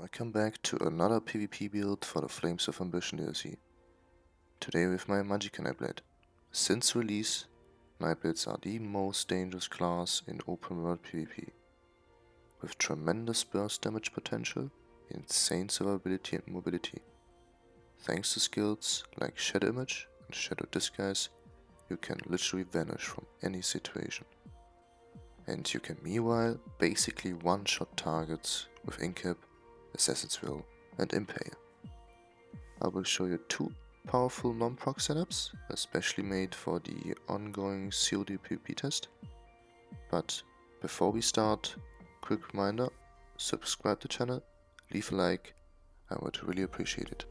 Welcome back to another PvP build for the Flames of Ambition DLC. Today with my Magicka Nightblade. Since release, Nightblades are the most dangerous class in open world PvP. With tremendous burst damage potential, insane survivability and mobility. Thanks to skills like Shadow Image and Shadow Disguise, you can literally vanish from any situation. And you can meanwhile basically one-shot targets with Incap Assassin's Will, and Impale. I will show you two powerful non-proc setups, especially made for the ongoing COD PvP test. But before we start, quick reminder, subscribe to the channel, leave a like, I would really appreciate it.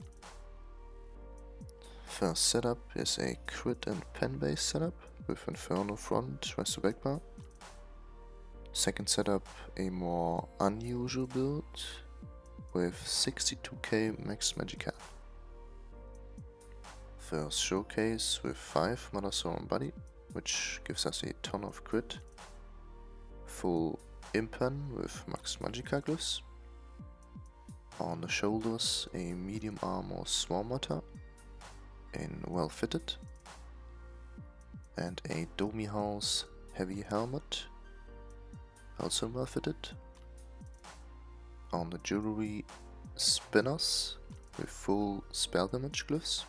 First setup is a crit and pen based setup with Inferno front, Resto back bar. Second setup, a more unusual build with 62k max Magicka. First showcase with 5 Mother's Sorrow Body, which gives us a ton of crit. Full Impen with max Magicka glyphs. On the shoulders a medium armor Swarm Mother in well fitted. And a Domihaus heavy helmet, also well fitted on the jewelry spinners with full spell damage glyphs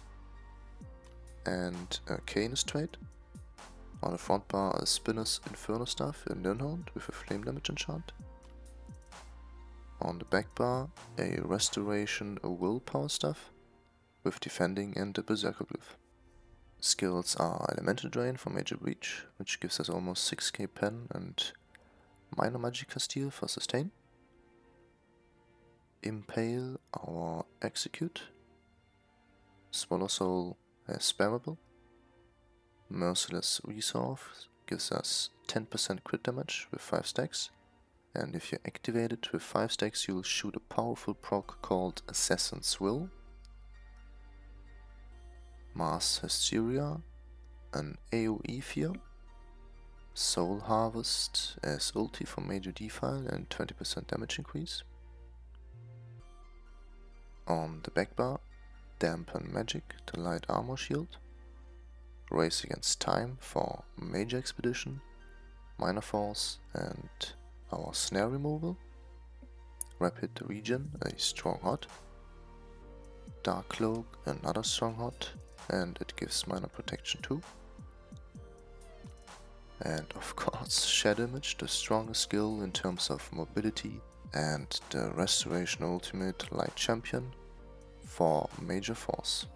and uh, a Canis trade. On the front bar a Spinner's Inferno Staff in Nirnhoned with a flame damage enchant. On the back bar a Restoration a Willpower Staff with defending and a Berserker glyph. Skills are Elemental Drain for Major Breach, which gives us almost 6k pen and Minor Magickasteal for sustain impale our execute. Swallow Soul as spammable. Merciless Resolve gives us 10% crit damage with 5 stacks. And if you activate it with 5 stacks, you'll shoot a powerful proc called Assassin's Will. Mass Hysteria, an AoE fear. Soul Harvest as ulti for major defile and 20% damage increase. On the back bar, Dampen Magic to light armor shield, Race Against Time for Major Expedition, Minor Force and our Snare Removal, Rapid Regen, a Strong Hot, Dark Cloak, another Strong Hot, and it gives minor protection too. And of course Shadow Image, the strongest skill in terms of mobility, and the Restoration Ultimate Light Champion, for Major Force.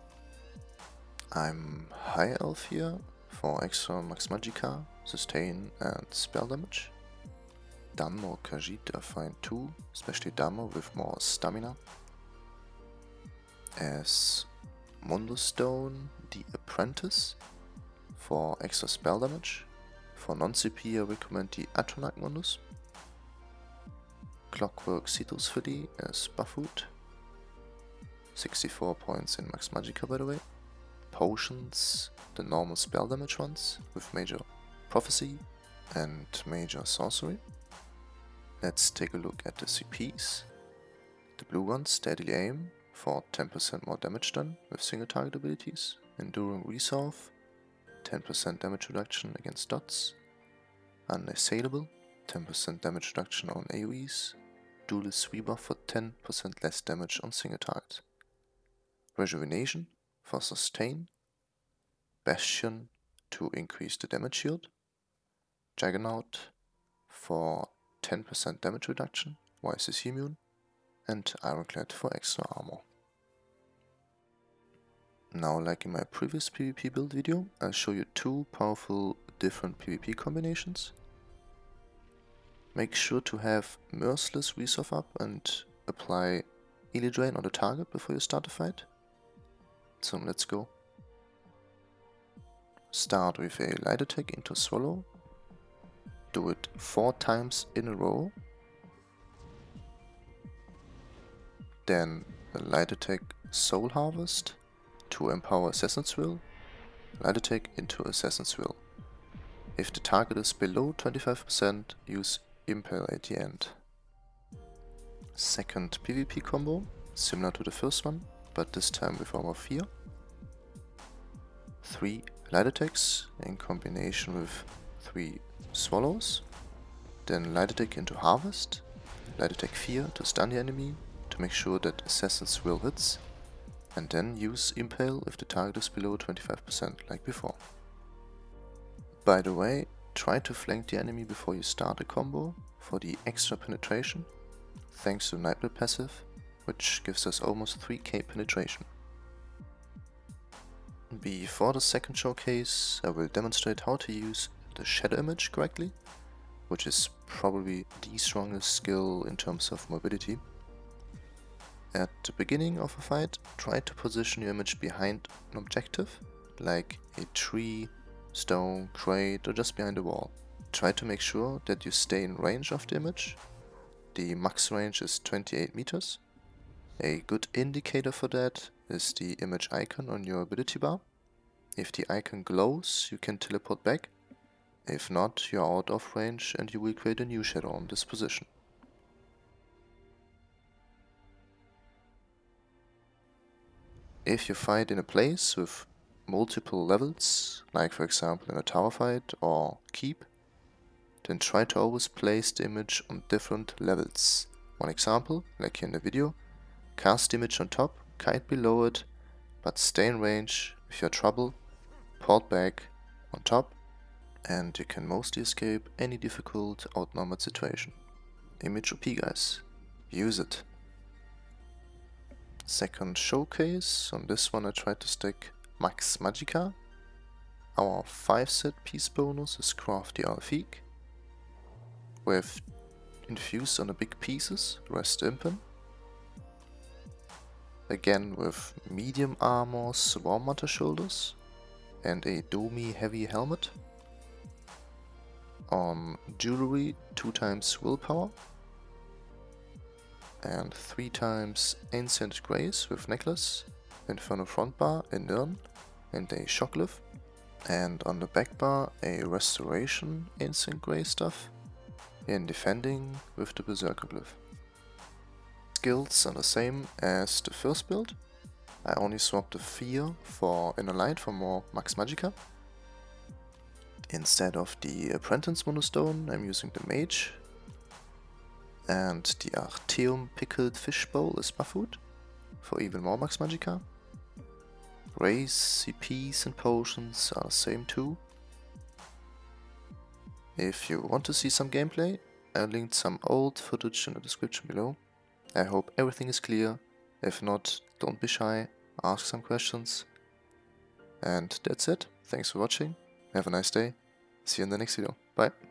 I'm High Elf here for extra Max Magicka, Sustain and Spell damage. Dunmer Khajiit are fine too, especially Dunmer with more stamina. As Mundus Stone, the Apprentice for extra spell damage. For non-CP I recommend the Atronach Mundus. Clockwork Citrus Filet as Buffoot 64 points in Max Magicka, by the way. Potions, the normal spell damage ones, with Major Prophecy and Major Sorcery. Let's take a look at the CPs. The blue ones, Steadily Aim, for 10% more damage done with single target abilities. Enduring Resolve, 10% damage reduction against dots. Unassailable, 10% damage reduction on AoEs. Duelist Sweeper for 10% less damage on single targets. Rejuvenation for sustain, Bastion to increase the damage shield, Juggernaut for 10% damage reduction, YCC immune, and Ironclad for extra armor. Now like in my previous PvP build video, I'll show you two powerful different PvP combinations. Make sure to have Merciless Resolve up and apply Elemental Drain on the target before you start the fight. So let's go. Start with a light attack into Swallow. Do it four times in a row. Then a light attack Soul Harvest to empower Assassin's Will. Light attack into Assassin's Will. If the target is below 25%, use Impale at the end. Second PvP combo, similar to the first one, but this time with Armor 4. 3 light attacks in combination with 3 swallows. Then light attack into harvest, light attack 4 to stun the enemy, to make sure that assassins will hits, and then use impale if the target is below 25% like before. By the way, try to flank the enemy before you start a combo for the extra penetration, thanks to Nightblade passive, which gives us almost 3k penetration. Before the second showcase, I will demonstrate how to use the shadow image correctly, which is probably the strongest skill in terms of mobility. At the beginning of a fight, try to position your image behind an objective, like a tree, stone, crate or just behind a wall. Try to make sure that you stay in range of the image. The max range is 28 meters. A good indicator for that is the image icon on your ability bar. If the icon glows, you can teleport back. If not, you are out of range and you will create a new shadow on this position. If you fight in a place with multiple levels, like for example in a tower fight or keep, then try to always place the image on different levels. One example, like here in the video, cast image on top, kite below it, but stay in range if you're trouble, port back on top, and you can mostly escape any difficult outnumbered situation. Image OP guys, use it. Second showcase, on this one I tried to stick Max Magicka. Our 5 set piece bonus is Crafty Alfiq. With infused on the big pieces, rest impen. Again with medium armor, Swarm Mother shoulders and a Domi heavy helmet. On jewelry, 2 times willpower and 3 times Ancient Grace with necklace, Inferno front bar, a Nirn and a Shockglyph. And on the back bar a Restoration Ancient Grace stuff in defending with the Berserker glyph. Skills are the same as the first build. I only swapped the Fear for Inner Light for more Max Magicka. Instead of the Apprentice Mundus Stone I'm using the Mage and the Artaeum Pickled Fish Bowl is food for even more Max Magicka. Rays, CPs and potions are the same too. If you want to see some gameplay, I linked some old footage in the description below. I hope everything is clear. If not, don't be shy, ask some questions. And that's it. Thanks for watching. Have a nice day. See you in the next video. Bye.